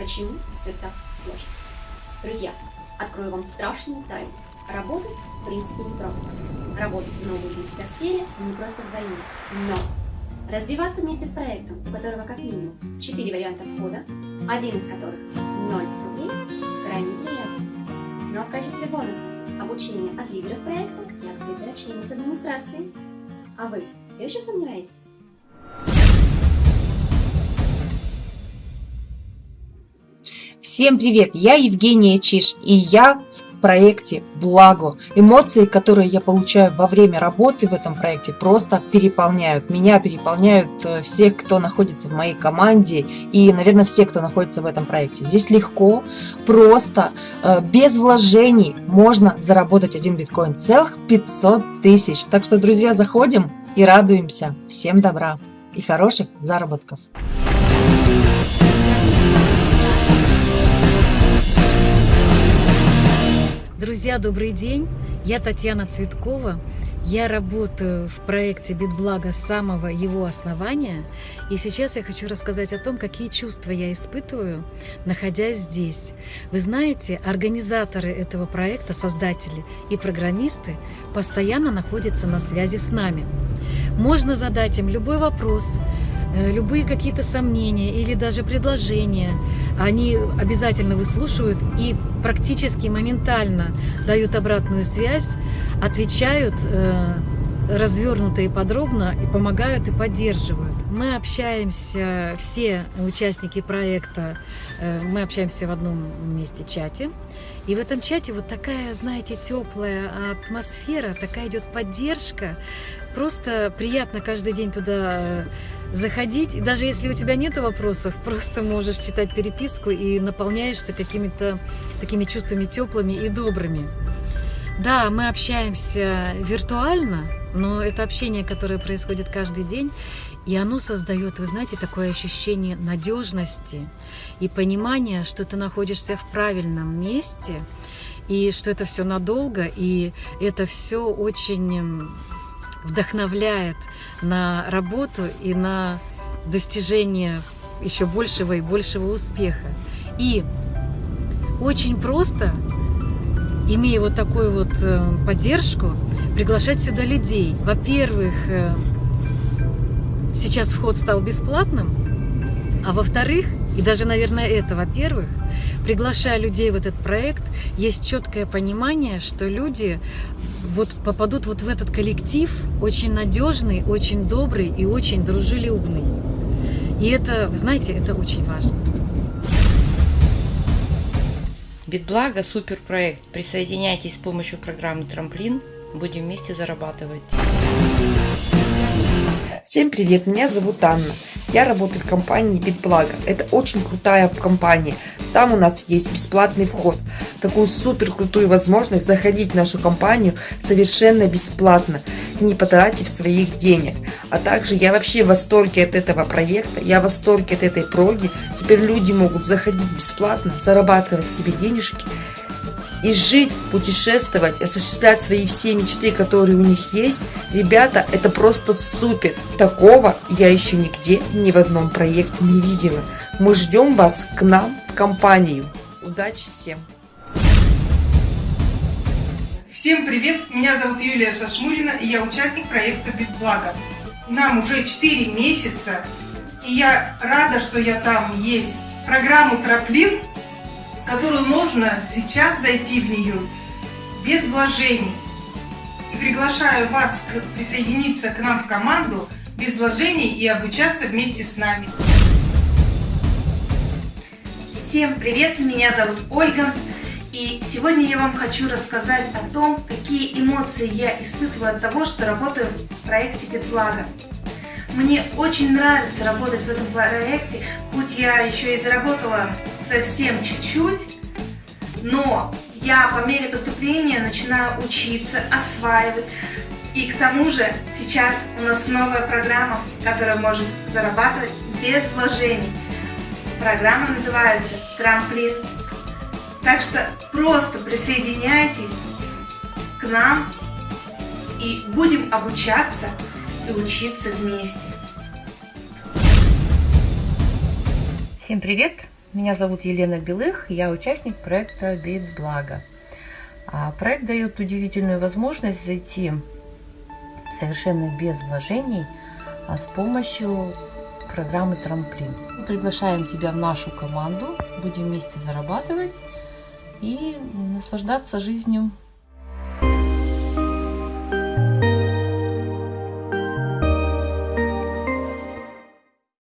почему все так сложно. Друзья, открою вам страшную тайну. Работать, в принципе, непросто. Работать в новой для себя сфере не просто вдвойне. Но развиваться вместе с проектом, у которого как минимум 4 варианта входа, один из которых 0 рублей, крайне приятно. Но в качестве бонуса обучение от лидеров проекта и открытое общение с администрацией. А вы все еще сомневаетесь? Всем привет, я Евгения Чиш, и я в проекте «Благо». Эмоции, которые я получаю во время работы в этом проекте, просто переполняют. Меня переполняют э, все, кто находится в моей команде, и, наверное, все, кто находится в этом проекте. Здесь легко, просто, э, без вложений можно заработать один биткоин целых 500 тысяч. Так что, друзья, заходим и радуемся. Всем добра и хороших заработков. Друзья, добрый день! Я Татьяна Цветкова. Я работаю в проекте «Битблаго» с самого его основания. И сейчас я хочу рассказать о том, какие чувства я испытываю, находясь здесь. Вы знаете, организаторы этого проекта, создатели и программисты постоянно находятся на связи с нами. Можно задать им любой вопрос, любые какие-то сомнения или даже предложения, они обязательно выслушивают и практически моментально дают обратную связь, отвечают э, развернуто и подробно, и помогают и поддерживают. Мы общаемся, все участники проекта, э, мы общаемся в одном месте чате. И в этом чате вот такая, знаете, теплая атмосфера, такая идет поддержка. Просто приятно каждый день туда заходить. И даже если у тебя нет вопросов, просто можешь читать переписку и наполняешься какими-то такими чувствами теплыми и добрыми. Да, мы общаемся виртуально, но это общение, которое происходит каждый день, и оно создает, вы знаете, такое ощущение надежности и понимания, что ты находишься в правильном месте, и что это все надолго, и это все очень вдохновляет на работу и на достижение еще большего и большего успеха. И очень просто, имея вот такую вот э, поддержку, приглашать сюда людей. Во-первых, э, сейчас вход стал бесплатным, а во-вторых, и даже, наверное, это, во-первых, приглашая людей в этот проект, есть четкое понимание, что люди вот попадут вот в этот коллектив очень надежный, очень добрый и очень дружелюбный. И это, знаете, это очень важно. Битблаго – суперпроект. Присоединяйтесь с помощью программы «Трамплин». Будем вместе зарабатывать. Всем привет, меня зовут Анна. Я работаю в компании BitBlago. Это очень крутая компания. Там у нас есть бесплатный вход. Такую супер крутую возможность заходить в нашу компанию совершенно бесплатно, не потратив своих денег. А также я вообще в восторге от этого проекта, я в восторге от этой проги. Теперь люди могут заходить бесплатно, зарабатывать себе денежки и жить, путешествовать, осуществлять свои все мечты, которые у них есть, ребята, это просто супер. Такого я еще нигде, ни в одном проекте не видела. Мы ждем вас к нам в компанию. Удачи всем! Всем привет! Меня зовут Юлия Шашмурина, и я участник проекта «Битблаго». Нам уже 4 месяца, и я рада, что я там есть. Программу «Троплин» которую можно сейчас зайти в нее без вложений. И приглашаю вас присоединиться к нам в команду без вложений и обучаться вместе с нами. Всем привет, меня зовут Ольга. И сегодня я вам хочу рассказать о том, какие эмоции я испытываю от того, что работаю в проекте BitBlago. Мне очень нравится работать в этом проекте, хоть я еще и заработала совсем чуть-чуть, но я по мере поступления начинаю учиться, осваивать. И к тому же сейчас у нас новая программа, которая может зарабатывать без вложений. Программа называется «Трамплин». Так что просто присоединяйтесь к нам и будем обучаться и учиться вместе. Всем привет! Меня зовут Елена Белых, я участник проекта «Битблаго». А проект дает удивительную возможность зайти совершенно без вложений а с помощью программы «Трамплин». Мы приглашаем тебя в нашу команду, будем вместе зарабатывать и наслаждаться жизнью